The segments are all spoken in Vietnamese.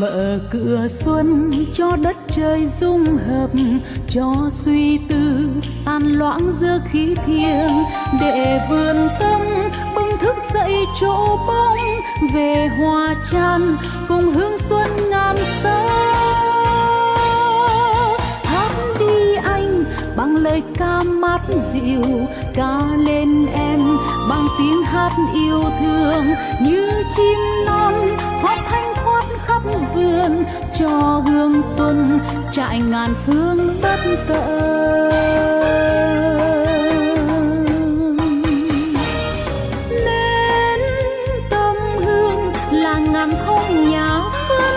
mở cửa xuân cho đất trời dung hợp, cho suy tư tan loãng giữa khí thiêng. Để vườn tâm bừng thức dậy chỗ bóng, về hòa chan cùng hương xuân ngàn sao hát đi anh, bằng lời ca mát dịu, ca lên em bằng tiếng hát yêu thương như chim non cho hương xuân trại ngàn phương bất tận. Nên tâm hương là ngàn không nhà phân,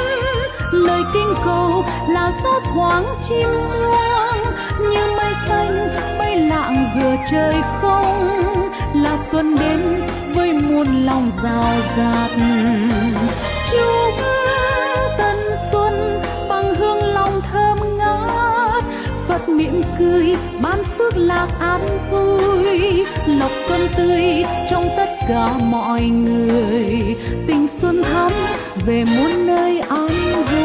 lời kinh cầu là gió thoáng chim hoang như mây xanh, bay lạng giữa trời không, là xuân đến với muôn lòng rào rạt. Mỉm ban phước lạc an vui. Lộc xuân tươi trong tất cả mọi người. Tình xuân thắm về muôn nơi an vui.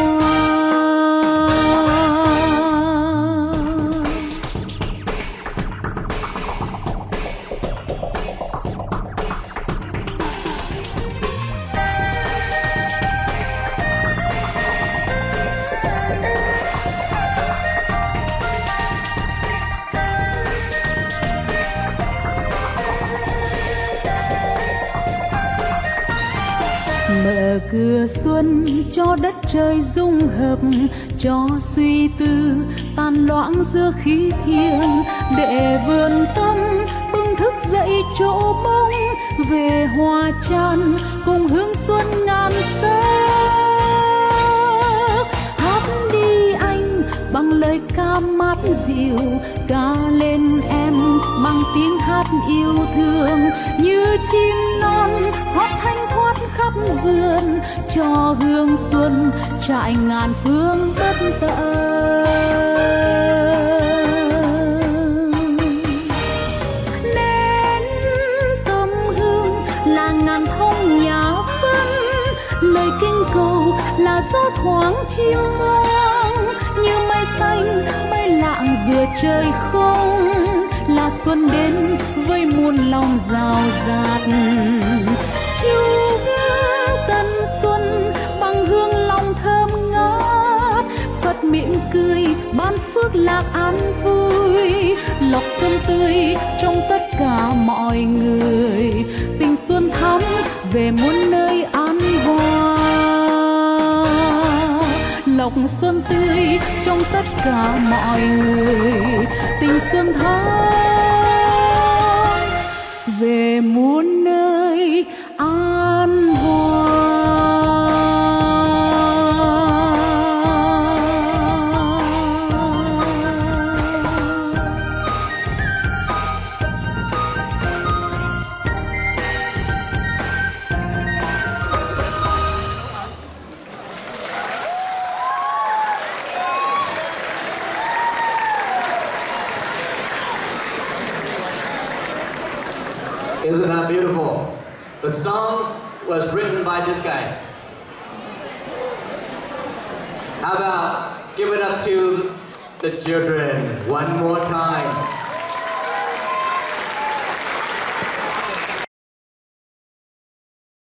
Mở cửa xuân cho đất trời dung hợp, cho suy tư tan loãng giữa khí thiêng. Để vườn tâm bừng thức dậy chỗ mong về hoa chan cùng hương xuân ngàn sắc hát đi anh bằng lời ca mát dịu, ca lên em bằng tiếng hát yêu thương. Như chim non hót thanh khắp vườn cho hương xuân trại ngàn phương bất tận. Nén tâm hương là ngàn thông nhà phân, lời kinh cầu là gió thoáng chim hoang như mây xanh bay lạng giữa trời không, là xuân đến với muôn lòng rào rạt. Chúa phước lạc an vui. Lộc xuân tươi trong tất cả mọi người. Tình xuân thắm về muôn nơi an hoa lộc xuân tươi trong tất cả mọi người. Tình xuân thắm Isn't that beautiful? The song was written by this guy. How about give it up to the children one more time?